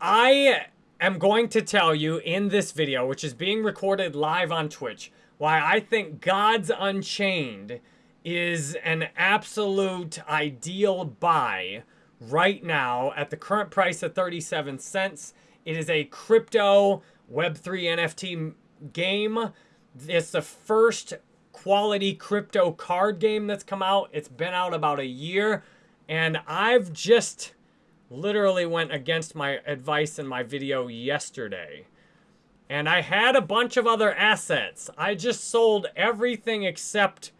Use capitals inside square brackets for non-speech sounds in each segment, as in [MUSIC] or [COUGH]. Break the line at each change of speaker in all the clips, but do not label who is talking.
I am going to tell you in this video, which is being recorded live on Twitch, why I think Gods Unchained is an absolute ideal buy right now at the current price of 37 cents. It is a crypto Web3 NFT game. It's the first quality crypto card game that's come out. It's been out about a year. And I've just literally went against my advice in my video yesterday. And I had a bunch of other assets. I just sold everything except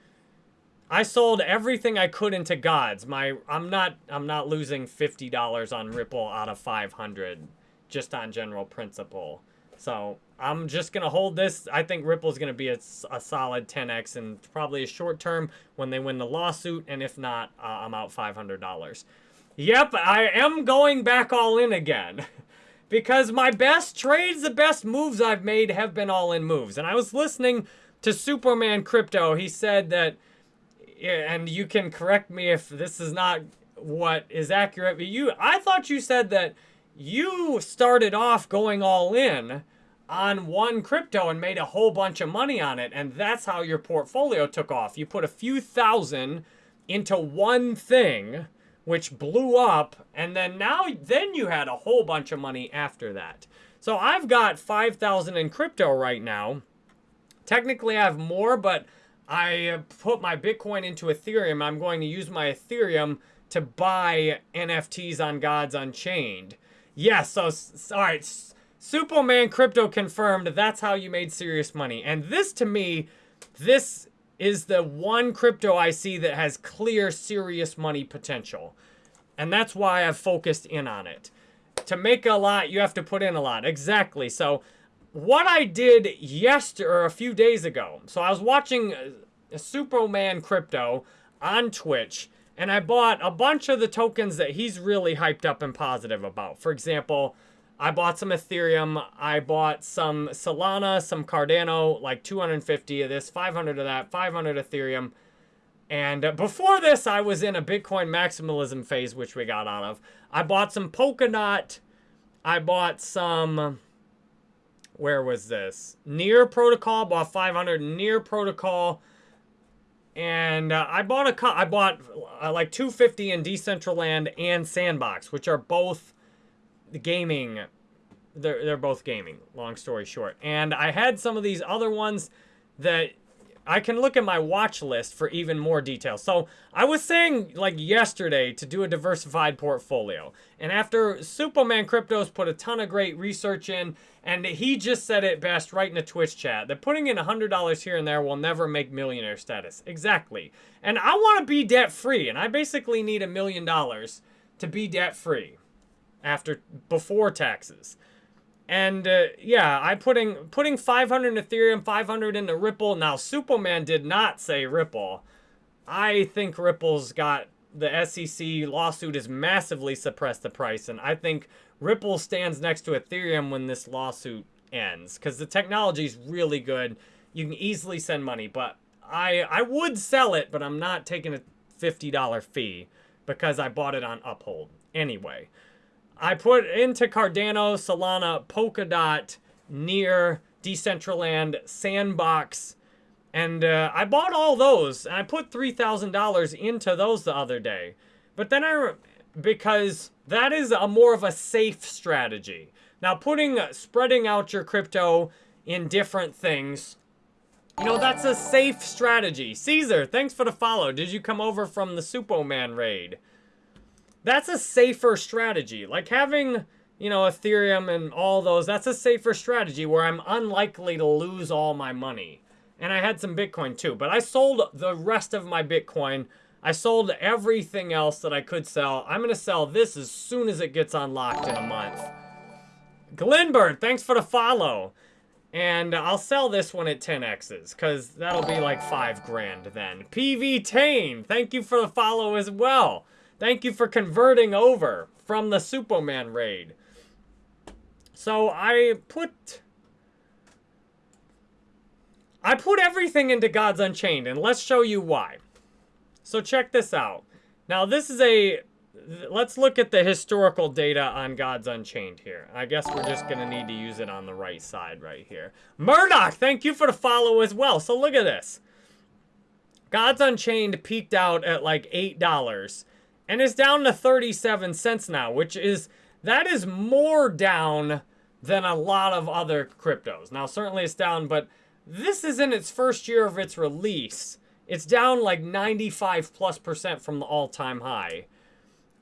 I sold everything I could into gods. My I'm not I'm not losing $50 on Ripple out of 500 just on general principle. So I'm just going to hold this. I think Ripple's going to be a, a, solid 10x and probably a short term when they win the lawsuit. And if not, uh, I'm out $500. Yep, I am going back all in again. [LAUGHS] because my best trades, the best moves I've made have been all in moves. And I was listening to Superman Crypto. He said that, and you can correct me if this is not what is accurate, but you, I thought you said that you started off going all in on one crypto and made a whole bunch of money on it. And that's how your portfolio took off. You put a few thousand into one thing, which blew up. And then now, then you had a whole bunch of money after that. So I've got 5,000 in crypto right now. Technically, I have more, but I uh, put my Bitcoin into Ethereum. I'm going to use my Ethereum to buy NFTs on Gods Unchained. Yes, yeah, so, all right, Superman Crypto confirmed that's how you made serious money. And this, to me, this is the one crypto I see that has clear serious money potential. And that's why I've focused in on it. To make a lot, you have to put in a lot. Exactly. So what I did yesterday, or a few days ago, so I was watching uh, Superman Crypto on Twitch, and I bought a bunch of the tokens that he's really hyped up and positive about. For example, I bought some Ethereum. I bought some Solana, some Cardano, like 250 of this, 500 of that, 500 Ethereum. And uh, before this, I was in a Bitcoin maximalism phase, which we got out of. I bought some Polkadot. I bought some, where was this? Near Protocol, bought 500 Near Protocol. And uh, I bought a I bought uh, like 250 in Decentraland and Sandbox, which are both gaming. They're they're both gaming. Long story short, and I had some of these other ones that I can look at my watch list for even more details. So I was saying like yesterday to do a diversified portfolio. And after Superman Cryptos put a ton of great research in, and he just said it best right in the Twitch chat, that putting in $100 here and there will never make millionaire status. Exactly. And I want to be debt free, and I basically need a million dollars to be debt free after before taxes. And uh, yeah, I putting putting 500 in Ethereum, 500 into Ripple. Now, Superman did not say Ripple. I think Ripple's got the SEC lawsuit has massively suppressed the price, and I think Ripple stands next to Ethereum when this lawsuit ends because the technology is really good. You can easily send money, but I I would sell it, but I'm not taking a $50 fee because I bought it on Uphold anyway. I put into Cardano, Solana, Polkadot, Near, Decentraland, Sandbox, and uh, I bought all those. And I put $3,000 into those the other day. But then I, because that is a more of a safe strategy. Now putting, spreading out your crypto in different things, you know, that's a safe strategy. Caesar, thanks for the follow. Did you come over from the Superman raid? That's a safer strategy. Like having, you know, Ethereum and all those, that's a safer strategy where I'm unlikely to lose all my money. And I had some Bitcoin too, but I sold the rest of my Bitcoin. I sold everything else that I could sell. I'm going to sell this as soon as it gets unlocked in a month. Glenbird, thanks for the follow. And I'll sell this one at 10x's, because that'll be like 5 grand then. PV Tane, thank you for the follow as well. Thank you for converting over from the Superman raid. So I put... I put everything into Gods Unchained, and let's show you why. So check this out. Now, this is a let's look at the historical data on Gods Unchained here. I guess we're just going to need to use it on the right side right here. Murdoch, thank you for the follow as well. So look at this. Gods Unchained peaked out at like $8 and it's down to 37 cents now, which is, that is more down than a lot of other cryptos. Now, certainly it's down, but this is in its first year of its release. It's down like 95 plus percent from the all-time high.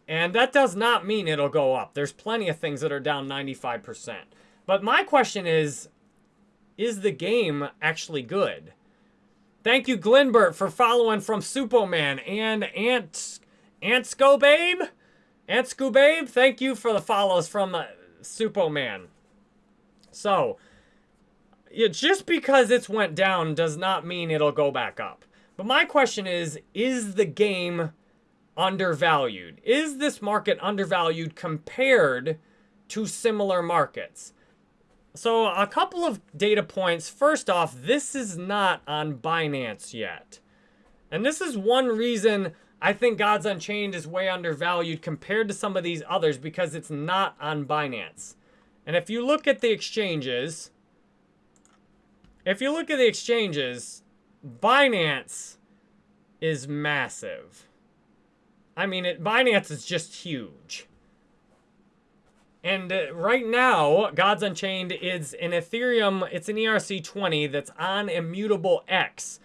And that does not mean it'll go up. There's plenty of things that are down 95%. But my question is, is the game actually good? Thank you, Glenbert, for following from Superman and Ant Antsco Babe. Antsco Babe, thank you for the follows from uh, Superman. So, it, just because it's went down does not mean it'll go back up. But my question is, is the game undervalued? Is this market undervalued compared to similar markets? So a couple of data points. First off, this is not on Binance yet. And this is one reason I think Gods Unchained is way undervalued compared to some of these others because it's not on Binance. And if you look at the exchanges, if you look at the exchanges, Binance is massive. I mean, it, Binance is just huge. And uh, right now, Gods Unchained is an Ethereum, it's an ERC20 that's on Immutable X.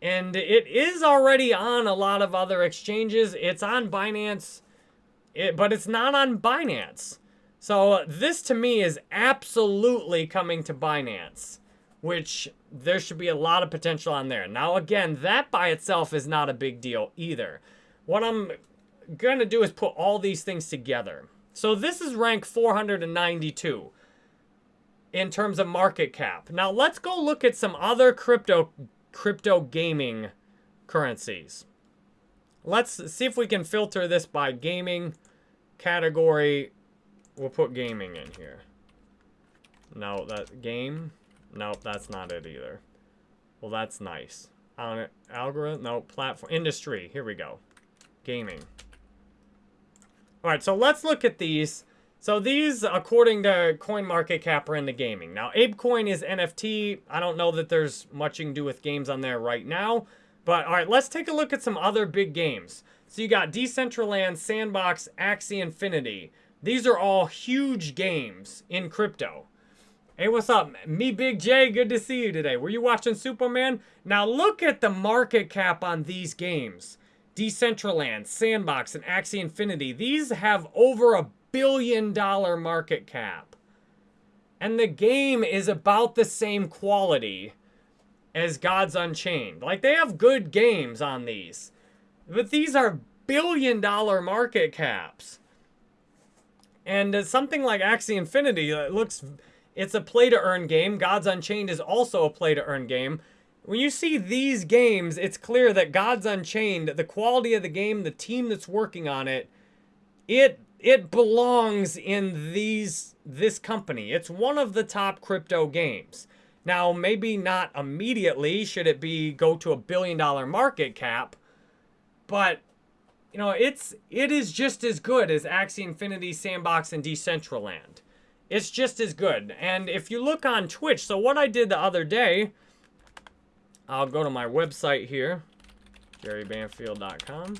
And it is already on a lot of other exchanges. It's on Binance, it, but it's not on Binance. So this to me is absolutely coming to Binance, which there should be a lot of potential on there. Now again, that by itself is not a big deal either. What I'm going to do is put all these things together. So this is rank 492 in terms of market cap. Now let's go look at some other crypto crypto gaming currencies. Let's see if we can filter this by gaming category. We'll put gaming in here. No, that game. Nope, that's not it either. Well, that's nice. On algorithm, no, platform, industry. Here we go gaming. All right, so let's look at these. So these, according to CoinMarketCap, are into gaming. Now, ApeCoin is NFT. I don't know that there's much you can do with games on there right now. But, all right, let's take a look at some other big games. So you got Decentraland, Sandbox, Axie Infinity. These are all huge games in crypto. Hey, what's up? Me, Big J, good to see you today. Were you watching Superman? Now look at the market cap on these games. Decentraland, Sandbox, and Axie Infinity, these have over a billion dollar market cap. And the game is about the same quality as Gods Unchained. Like, they have good games on these. But these are billion dollar market caps. And uh, something like Axie Infinity, it looks, it's a play to earn game. Gods Unchained is also a play to earn game. When you see these games, it's clear that Gods Unchained, the quality of the game, the team that's working on it, it it belongs in these this company. It's one of the top crypto games. Now, maybe not immediately should it be go to a billion dollar market cap, but you know, it's it is just as good as Axie Infinity, Sandbox, and Decentraland. It's just as good. And if you look on Twitch, so what I did the other day, I'll go to my website here, jerrybanfield.com.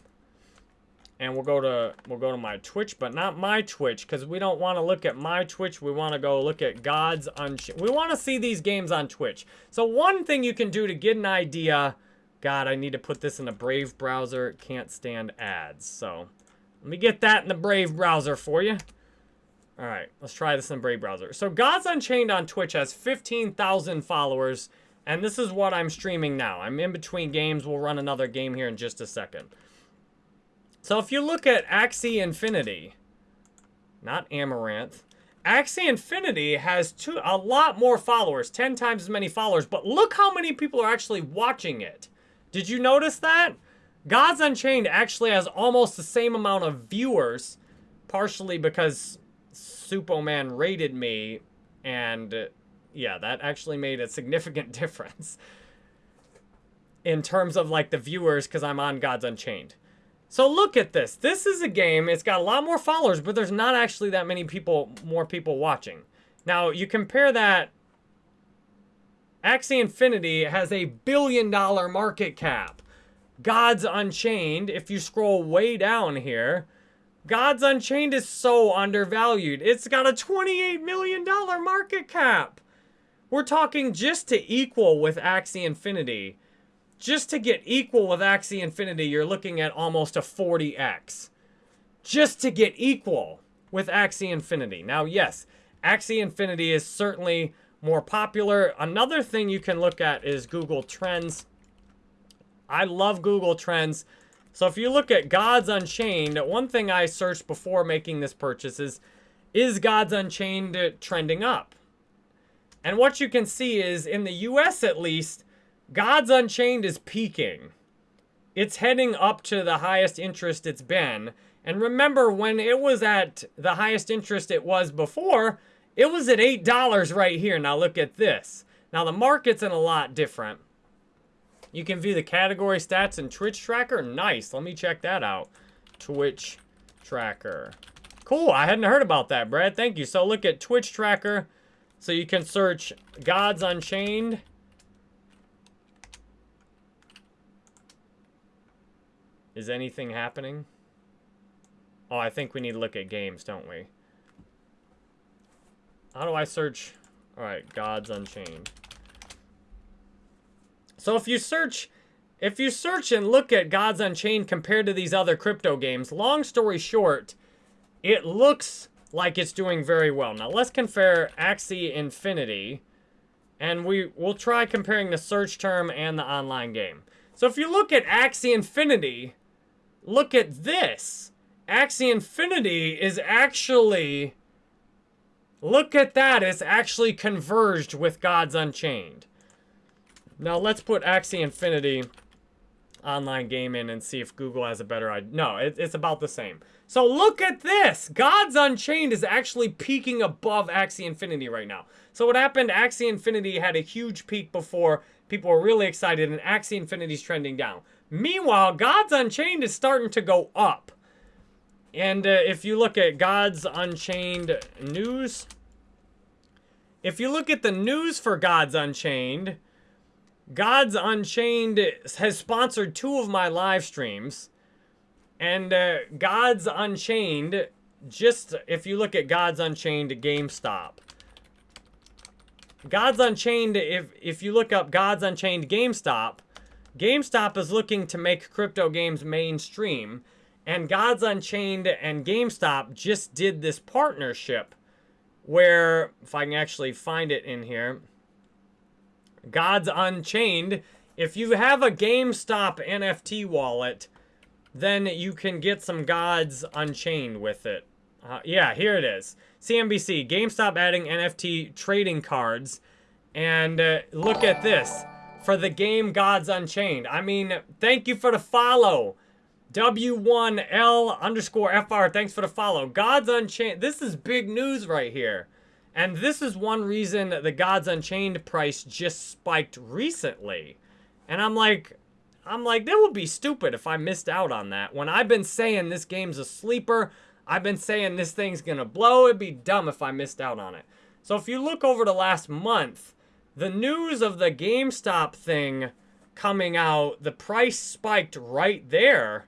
And we'll go to we'll go to my Twitch, but not my Twitch, because we don't want to look at my Twitch. We want to go look at Gods Unchained. We want to see these games on Twitch. So one thing you can do to get an idea, God, I need to put this in a Brave browser. Can't stand ads. So let me get that in the Brave browser for you. All right, let's try this in Brave browser. So Gods Unchained on Twitch has 15,000 followers. And this is what I'm streaming now. I'm in between games. We'll run another game here in just a second. So if you look at Axie Infinity, not Amaranth, Axie Infinity has two, a lot more followers, 10 times as many followers, but look how many people are actually watching it. Did you notice that? Gods Unchained actually has almost the same amount of viewers, partially because Superman rated me and uh, yeah, that actually made a significant [LAUGHS] difference in terms of like the viewers because I'm on Gods Unchained. So look at this. This is a game. It's got a lot more followers, but there's not actually that many people, more people watching. Now, you compare that. Axie Infinity has a billion dollar market cap. Gods Unchained, if you scroll way down here, Gods Unchained is so undervalued. It's got a $28 million market cap. We're talking just to equal with Axie Infinity. Just to get equal with Axie Infinity, you're looking at almost a 40x. Just to get equal with Axie Infinity. Now, yes, Axie Infinity is certainly more popular. Another thing you can look at is Google Trends. I love Google Trends. So if you look at Gods Unchained, one thing I searched before making this purchase is, is Gods Unchained trending up? And what you can see is, in the US at least, Gods Unchained is peaking. It's heading up to the highest interest it's been. And remember, when it was at the highest interest it was before, it was at $8 right here. Now look at this. Now the market's in a lot different. You can view the category stats in Twitch Tracker. Nice. Let me check that out. Twitch Tracker. Cool. I hadn't heard about that, Brad. Thank you. So look at Twitch Tracker. So you can search Gods Unchained. Is anything happening? Oh, I think we need to look at games, don't we? How do I search? All right, Gods Unchained. So if you search, if you search and look at Gods Unchained compared to these other crypto games, long story short, it looks like it's doing very well. Now let's compare Axie Infinity, and we will try comparing the search term and the online game. So if you look at Axie Infinity, look at this. Axie Infinity is actually, look at that, it's actually converged with Gods Unchained. Now let's put Axie Infinity online game in and see if Google has a better idea. No, it, it's about the same. So look at this. Gods Unchained is actually peaking above Axie Infinity right now. So what happened, Axie Infinity had a huge peak before. People were really excited and Axie Infinity's trending down. Meanwhile, Gods Unchained is starting to go up. And uh, if you look at Gods Unchained news, if you look at the news for Gods Unchained, Gods Unchained has sponsored two of my live streams. And uh, Gods Unchained, just if you look at Gods Unchained GameStop. Gods Unchained, if, if you look up Gods Unchained GameStop, GameStop is looking to make crypto games mainstream, and Gods Unchained and GameStop just did this partnership where, if I can actually find it in here, Gods Unchained, if you have a GameStop NFT wallet, then you can get some Gods Unchained with it. Uh, yeah, here it is. CNBC, GameStop adding NFT trading cards. And uh, look at this for the game Gods Unchained. I mean, thank you for the follow. W1L underscore FR, thanks for the follow. Gods Unchained, this is big news right here. And this is one reason the Gods Unchained price just spiked recently. And I'm like, I'm like, that would be stupid if I missed out on that. When I've been saying this game's a sleeper, I've been saying this thing's gonna blow, it'd be dumb if I missed out on it. So if you look over the last month, the news of the GameStop thing coming out, the price spiked right there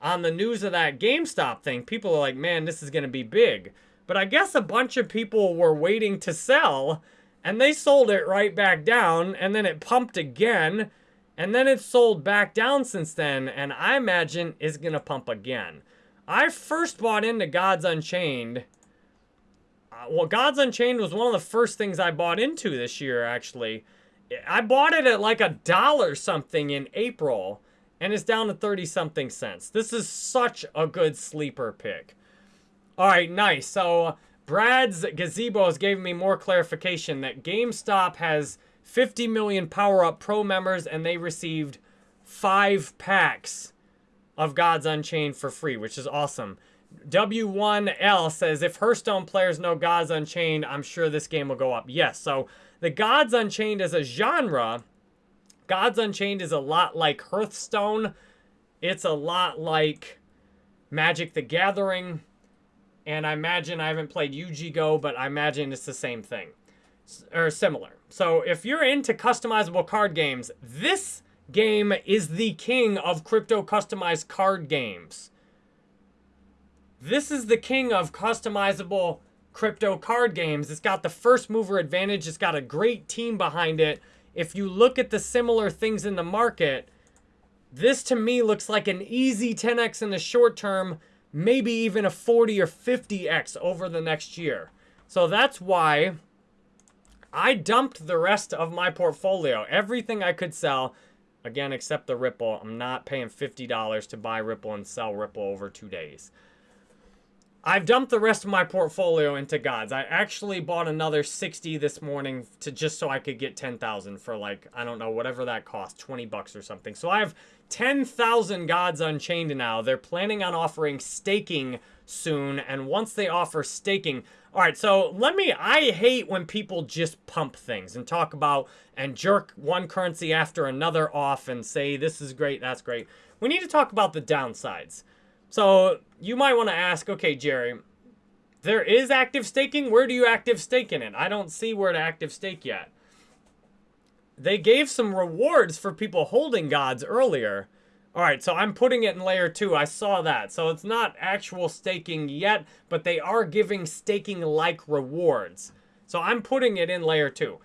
on the news of that GameStop thing. People are like, man, this is going to be big. But I guess a bunch of people were waiting to sell and they sold it right back down and then it pumped again and then it sold back down since then and I imagine is going to pump again. I first bought into Gods Unchained well, Gods Unchained was one of the first things I bought into this year, actually. I bought it at like a dollar something in April, and it's down to 30 something cents. This is such a good sleeper pick. All right, nice. So Brad's Gazebo has given me more clarification that GameStop has 50 million Power Up Pro members, and they received five packs of Gods Unchained for free, which is awesome. W1L says, if Hearthstone players know Gods Unchained, I'm sure this game will go up. Yes, so the Gods Unchained as a genre, Gods Unchained is a lot like Hearthstone. It's a lot like Magic the Gathering, and I imagine I haven't played Yu-Gi-Oh, but I imagine it's the same thing or similar. So if you're into customizable card games, this game is the king of crypto customized card games. This is the king of customizable crypto card games. It's got the first mover advantage. It's got a great team behind it. If you look at the similar things in the market, this to me looks like an easy 10x in the short term, maybe even a 40 or 50x over the next year. So that's why I dumped the rest of my portfolio. Everything I could sell, again, except the Ripple. I'm not paying $50 to buy Ripple and sell Ripple over two days. I've dumped the rest of my portfolio into gods. I actually bought another 60 this morning to just so I could get 10,000 for like, I don't know, whatever that cost, 20 bucks or something. So I have 10,000 gods unchained now. They're planning on offering staking soon. And once they offer staking, all right, so let me, I hate when people just pump things and talk about and jerk one currency after another off and say, this is great, that's great. We need to talk about the downsides. So you might want to ask, okay, Jerry, there is active staking. Where do you active stake in it? I don't see where to active stake yet. They gave some rewards for people holding gods earlier. All right, so I'm putting it in layer two. I saw that. So it's not actual staking yet, but they are giving staking-like rewards. So I'm putting it in layer two.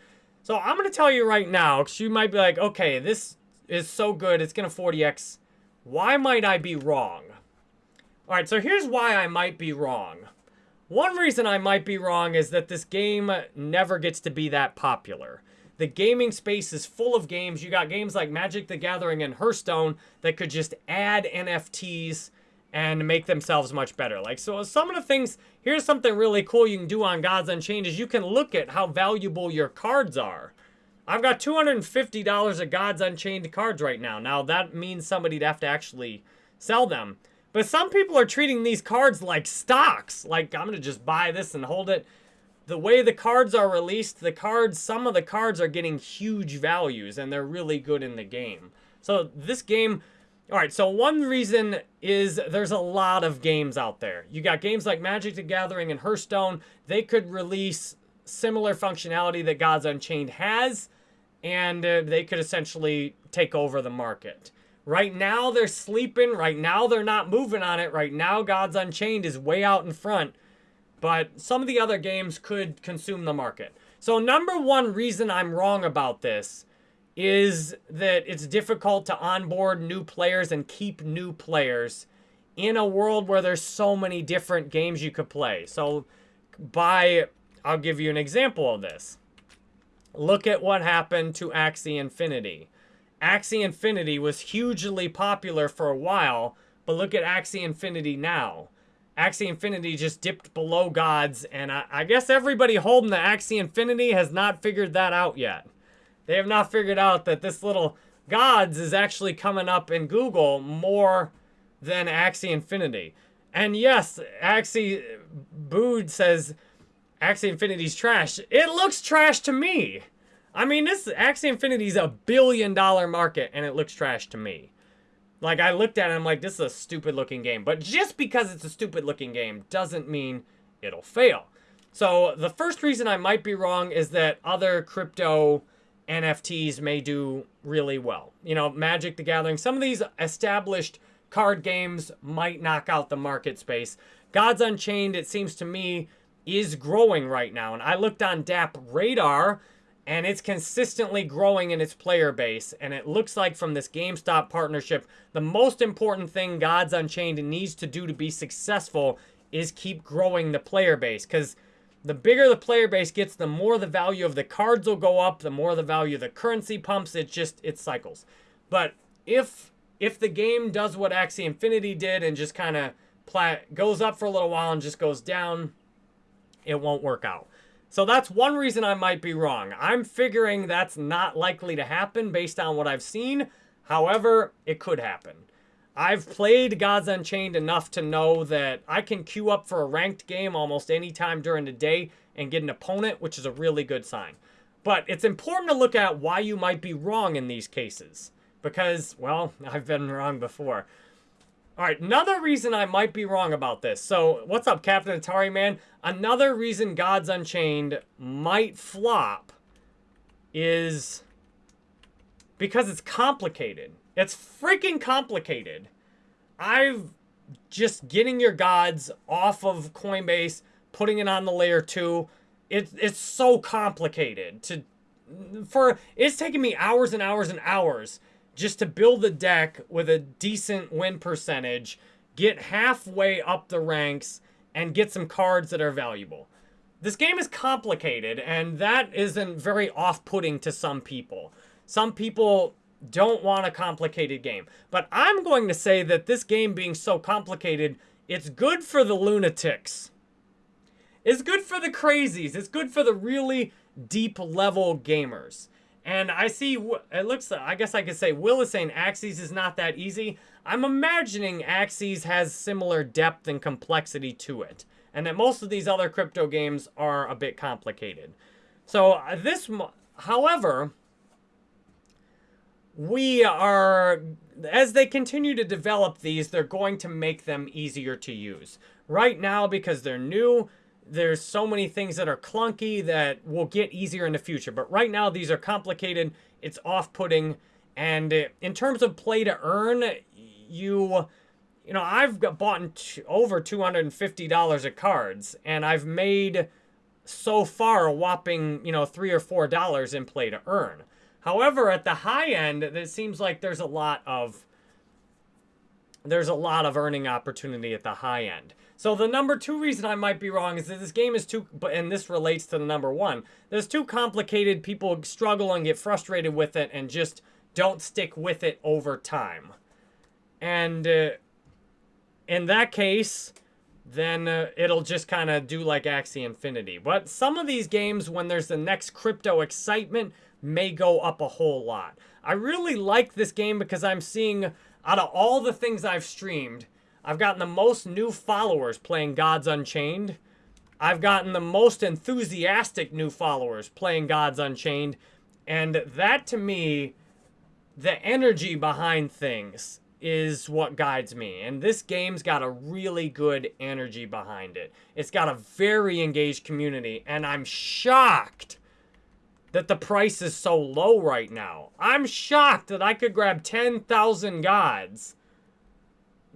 So I'm going to tell you right now, because you might be like, okay, this is so good, it's going to 40x. Why might I be wrong? All right, so here's why I might be wrong. One reason I might be wrong is that this game never gets to be that popular. The gaming space is full of games. You got games like Magic the Gathering and Hearthstone that could just add NFTs and make themselves much better. Like, so some of the things, here's something really cool you can do on Gods Unchained is you can look at how valuable your cards are. I've got $250 of Gods Unchained cards right now. Now, that means somebody'd have to actually sell them. But some people are treating these cards like stocks. Like, I'm going to just buy this and hold it the way the cards are released, the cards, some of the cards are getting huge values and they're really good in the game. So this game, all right, so one reason is there's a lot of games out there. You got games like Magic the Gathering and Hearthstone. They could release similar functionality that Gods Unchained has, and uh, they could essentially take over the market. Right now, they're sleeping. Right now, they're not moving on it. Right now, Gods Unchained is way out in front but some of the other games could consume the market. So number one reason I'm wrong about this is that it's difficult to onboard new players and keep new players in a world where there's so many different games you could play. So by, I'll give you an example of this. Look at what happened to Axie Infinity. Axie Infinity was hugely popular for a while, but look at Axie Infinity now. Axie Infinity just dipped below gods, and I, I, guess everybody holding the Axie Infinity has not figured that out yet. They have not figured out that this little gods is actually coming up in Google more than Axie Infinity. And yes, Axie uh, Bood says Axie Infinity's trash. It looks trash to me. I mean, this Axie Infinity is a billion dollar market, and it looks trash to me. Like, I looked at it I'm like, this is a stupid looking game. But just because it's a stupid looking game doesn't mean it'll fail. So the first reason I might be wrong is that other crypto NFTs may do really well. You know, Magic the Gathering, some of these established card games might knock out the market space. Gods Unchained, it seems to me, is growing right now. And I looked on DApp Radar and it's consistently growing in its player base. And it looks like from this GameStop partnership, the most important thing Gods Unchained needs to do to be successful is keep growing the player base. Because the bigger the player base gets, the more the value of the cards will go up, the more the value of the currency pumps. It just, it cycles. But if if the game does what Axie Infinity did and just kind of goes up for a little while and just goes down, it won't work out. So that's one reason I might be wrong. I'm figuring that's not likely to happen based on what I've seen. However, it could happen. I've played Gods Unchained enough to know that I can queue up for a ranked game almost any time during the day and get an opponent, which is a really good sign. But it's important to look at why you might be wrong in these cases. Because, well, [LAUGHS] I've been wrong before. All right, another reason I might be wrong about this. So, what's up, Captain Atari Man? Another reason Gods Unchained might flop is because it's complicated. It's freaking complicated. I've just getting your gods off of Coinbase, putting it on the layer two. It, it's so complicated to for it's taking me hours and hours and hours just to build a deck with a decent win percentage, get halfway up the ranks, and get some cards that are valuable. This game is complicated, and that isn't very off-putting to some people. Some people don't want a complicated game. But I'm going to say that this game being so complicated, it's good for the lunatics. It's good for the crazies. It's good for the really deep level gamers. And I see, it looks, I guess I could say, Will is saying Axes is not that easy. I'm imagining Axes has similar depth and complexity to it. And that most of these other crypto games are a bit complicated. So uh, this, however, we are, as they continue to develop these, they're going to make them easier to use. Right now, because they're new, there's so many things that are clunky that will get easier in the future. But right now, these are complicated. It's off-putting. And uh, in terms of play to earn, you, you know, I've bought over $250 of cards. And I've made so far a whopping, you know, 3 or $4 in play to earn. However, at the high end, it seems like there's a lot of there's a lot of earning opportunity at the high end. So the number two reason I might be wrong is that this game is too, and this relates to the number one, there's too complicated, people struggle and get frustrated with it and just don't stick with it over time. And uh, in that case, then uh, it'll just kind of do like Axie Infinity. But some of these games, when there's the next crypto excitement, may go up a whole lot. I really like this game because I'm seeing, out of all the things I've streamed, I've gotten the most new followers playing Gods Unchained. I've gotten the most enthusiastic new followers playing Gods Unchained. And that, to me, the energy behind things is what guides me. And this game's got a really good energy behind it. It's got a very engaged community. And I'm shocked that the price is so low right now. I'm shocked that I could grab 10,000 gods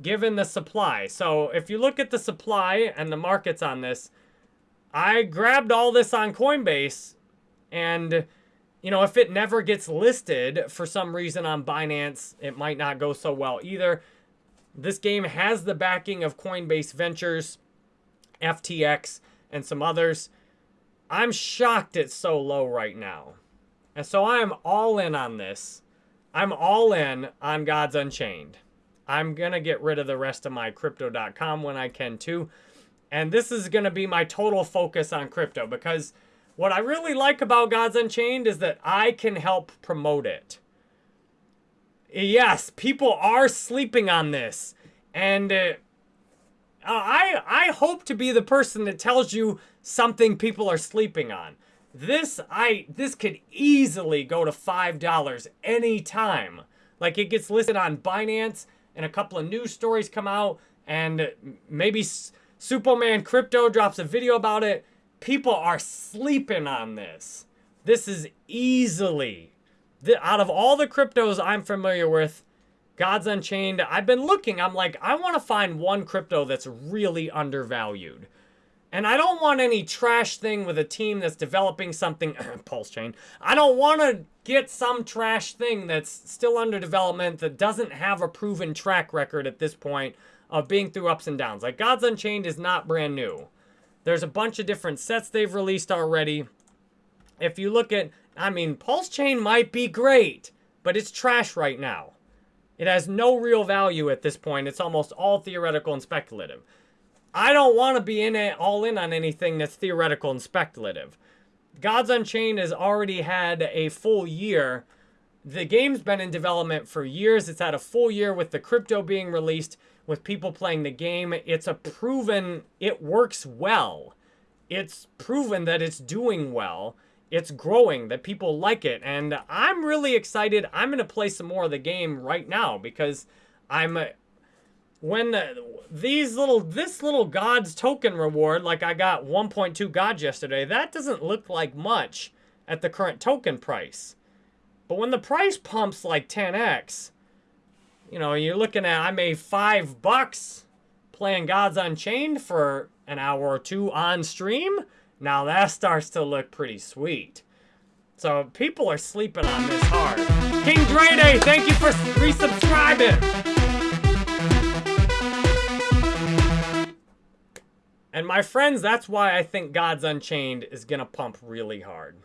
given the supply. So if you look at the supply and the markets on this, I grabbed all this on Coinbase and you know, if it never gets listed for some reason on Binance, it might not go so well either. This game has the backing of Coinbase Ventures, FTX, and some others. I'm shocked it's so low right now. And so I am all in on this. I'm all in on Gods Unchained. I'm going to get rid of the rest of my crypto.com when I can too. And this is going to be my total focus on crypto because what I really like about Gods Unchained is that I can help promote it. Yes, people are sleeping on this. And uh, I, I hope to be the person that tells you something people are sleeping on. This I this could easily go to $5 anytime. Like it gets listed on Binance and a couple of news stories come out and maybe Superman Crypto drops a video about it. People are sleeping on this. This is easily, the, out of all the cryptos I'm familiar with, Gods Unchained, I've been looking. I'm like, I want to find one crypto that's really undervalued. And I don't want any trash thing with a team that's developing something, [CLEARS THROAT] Pulse Chain. I don't want to get some trash thing that's still under development that doesn't have a proven track record at this point of being through ups and downs. Like Gods Unchained is not brand new. There's a bunch of different sets they've released already. If you look at, I mean, Pulse Chain might be great, but it's trash right now. It has no real value at this point. It's almost all theoretical and speculative. I don't want to be in it all in on anything that's theoretical and speculative. Gods Unchained has already had a full year. The game's been in development for years. It's had a full year with the crypto being released, with people playing the game. It's a proven, it works well. It's proven that it's doing well. It's growing, that people like it. And I'm really excited. I'm going to play some more of the game right now because I'm when these little, this little God's token reward, like I got 1.2 Gods yesterday, that doesn't look like much at the current token price. But when the price pumps like 10x, you know, you're looking at, I made five bucks playing Gods Unchained for an hour or two on stream. Now that starts to look pretty sweet. So people are sleeping on this hard. King Drede, thank you for resubscribing. And my friends, that's why I think Gods Unchained is going to pump really hard.